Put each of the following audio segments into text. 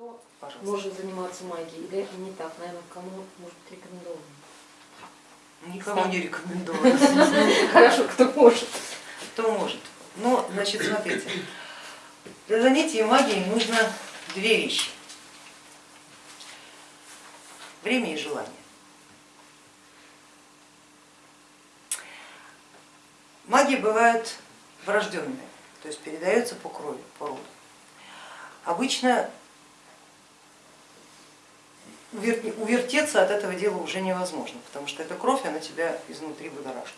Кто Пожалуйста. может заниматься магией или не так, наверное, кому может быть рекомендовано? Никому не рекомендую. Хорошо, кто может. Кто может? Ну, значит, смотрите, для занятия магией нужно две вещи. Время и желание. Магия бывает врожденная, то есть передается по крови, по роду. Обычно увертеться от этого дела уже невозможно, потому что эта кровь, она тебя изнутри будоражит.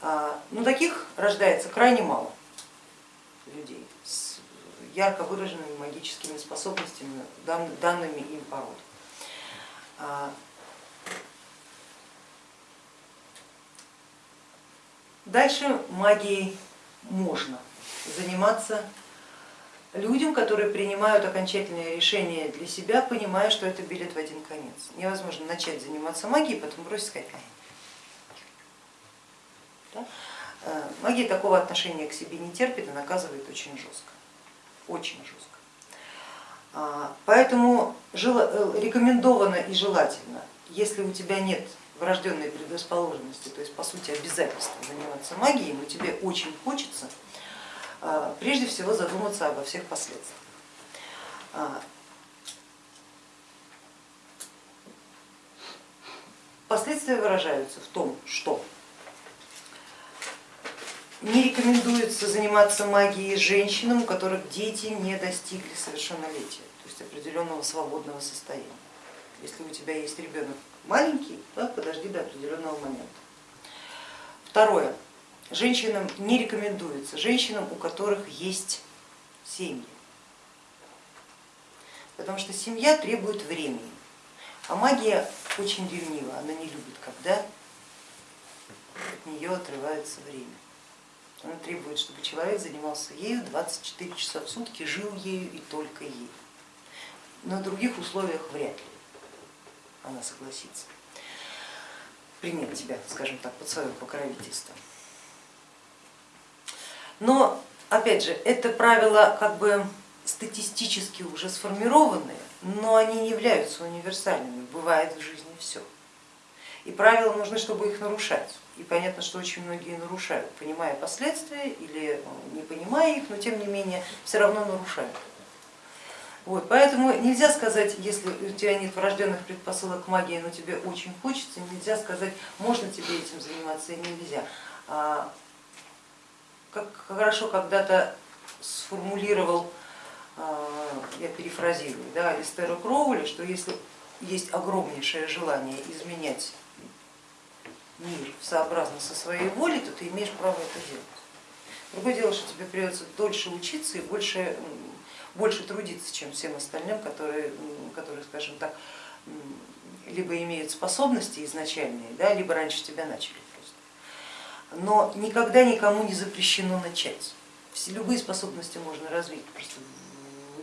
А, Но таких рождается крайне мало людей с ярко выраженными магическими способностями, дан- данными им по роду. А, Дальше магией можно заниматься людям, которые принимают окончательное решение для себя, понимая, что это билет в один конец. Невозможно начать заниматься магией, потом бросить сказать, «Ай, да? Э, Магия такого отношения к себе не терпит и наказывает очень жестко, очень жестко. А, Поэтому э, рекомендовано и желательно, если у тебя нет врожденной предрасположенности, то есть по сути обязательства заниматься магией, но тебе очень хочется, прежде всего задуматься обо всех последствиях. А, Последствия выражаются в том, что не рекомендуется заниматься магией женщинам, у которых дети не достигли совершеннолетия, то есть определенного свободного состояния. Если у тебя есть ребенок маленький, да, подожди до определенного момента. Второе. Женщинам не рекомендуется, женщинам, у которых есть семьи, потому что семья требует времени, а магия очень ревнива, она не любит, когда от нее отрывается время. Она требует, чтобы человек занимался ею 24 часа в сутки, жил ею и только ею. На других условиях вряд ли она согласится принять тебя, скажем так, под свое покровительство. Но, опять же, это правила как бы статистически уже сформированные, но они не являются универсальными, бывает в жизни все. И правила нужны, чтобы их нарушать. И понятно, что очень многие нарушают, понимая последствия или не понимая их, но тем не менее все равно нарушают. Вот, поэтому нельзя сказать, если у тебя нет врожденных предпосылок магии, но тебе очень хочется, нельзя сказать, можно тебе этим заниматься и нельзя. Как хорошо когда-то сформулировал, а, я перефразирую, да, Алистера Кроули, что если есть огромнейшее желание изменять мир сообразно со своей волей, то ты имеешь право это делать. Другое дело, что тебе придется дольше учиться и больше, больше трудиться, чем всем остальным, которые, которые скажем так, либо имеют способности изначальные, да, либо раньше тебя начали. Но никогда никому не запрещено начать. Все, любые способности можно развить, просто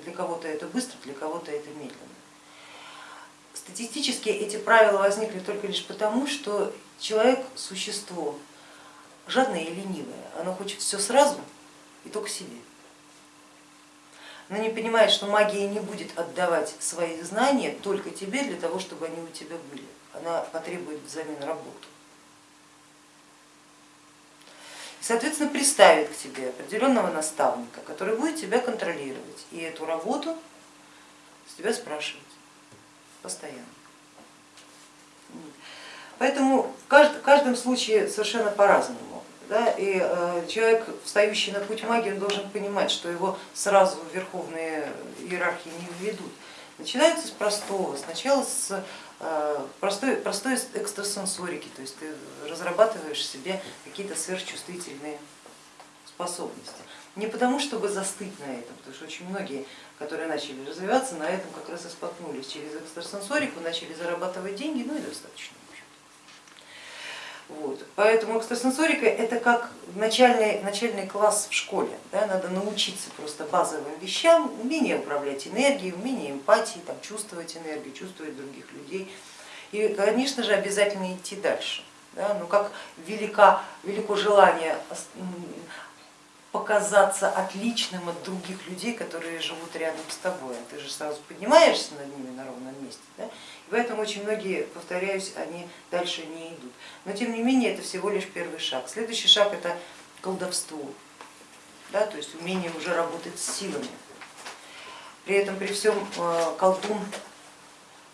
для кого-то это быстро, для кого-то это медленно. Статистически эти правила возникли только лишь потому, что человек существо жадное и ленивое, оно хочет все сразу и только себе. Но не понимает, что магия не будет отдавать свои знания только тебе для того, чтобы они у тебя были. Она потребует взамен работу. Соответственно, приставит к тебе определенного наставника, который будет тебя контролировать и эту работу с тебя спрашивать постоянно. Поэтому в каждом случае совершенно по-разному. Да? И э, человек, встающий на путь магии, он должен понимать, что его сразу верховные иерархии не введут. Начинается с простого, сначала с э, простой, простой экстрасенсорики, то есть ты разрабатываешь себе какие-то сверхчувствительные способности. Не потому, чтобы застыть на этом, потому что очень многие, которые начали развиваться, на этом как раз и споткнулись. Через экстрасенсорику начали зарабатывать деньги, ну и достаточно. Вот. Поэтому экстрасенсорика это как начальный, начальный класс в школе. Да? Надо научиться просто базовым вещам, умение управлять энергией, умение эмпатии, там, чувствовать энергию, чувствовать других людей. И, конечно же, обязательно идти дальше. Да? Но как велика, велико желание показаться отличным от других людей, которые живут рядом с тобой. Ты же сразу поднимаешься над ними на ровном месте. Да? И поэтому очень многие, повторяюсь, они дальше не идут. Но тем не менее это всего лишь первый шаг. Следующий шаг это колдовство, да? то есть умение уже работать с силами. При этом при всем э, колдун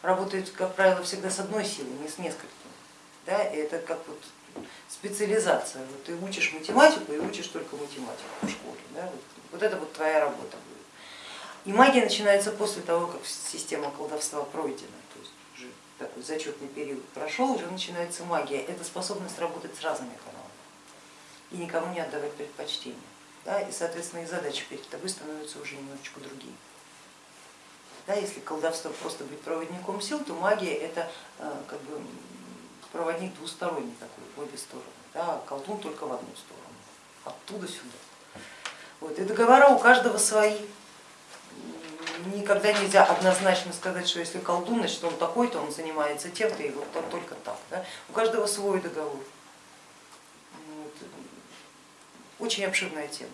работает, как правило, всегда с одной силой, не с несколькими. Да? И это как вот специализация. Вот ты учишь математику и учишь только математику в школе. Да? Вот, вот это вот твоя работа будет. И магия начинается после того, как система колдовства пройдена, то есть уже такой зачетный период прошел, уже начинается магия. Это способность работать с разными каналами и никому не отдавать предпочтение. Да? И, соответственно, и задачи перед тобой становятся уже немножечко другие. Да, если колдовство просто быть проводником сил, то магия это э, как бы проводник двусторонний такой, в обе стороны, да, колдун только в одну сторону, оттуда сюда. Вот. И договора у каждого свои. Никогда нельзя однозначно сказать, что если колдун, значит он такой-то, он занимается тем-то, и вот он только так. Да? У каждого свой договор. Вот. Очень обширная тема.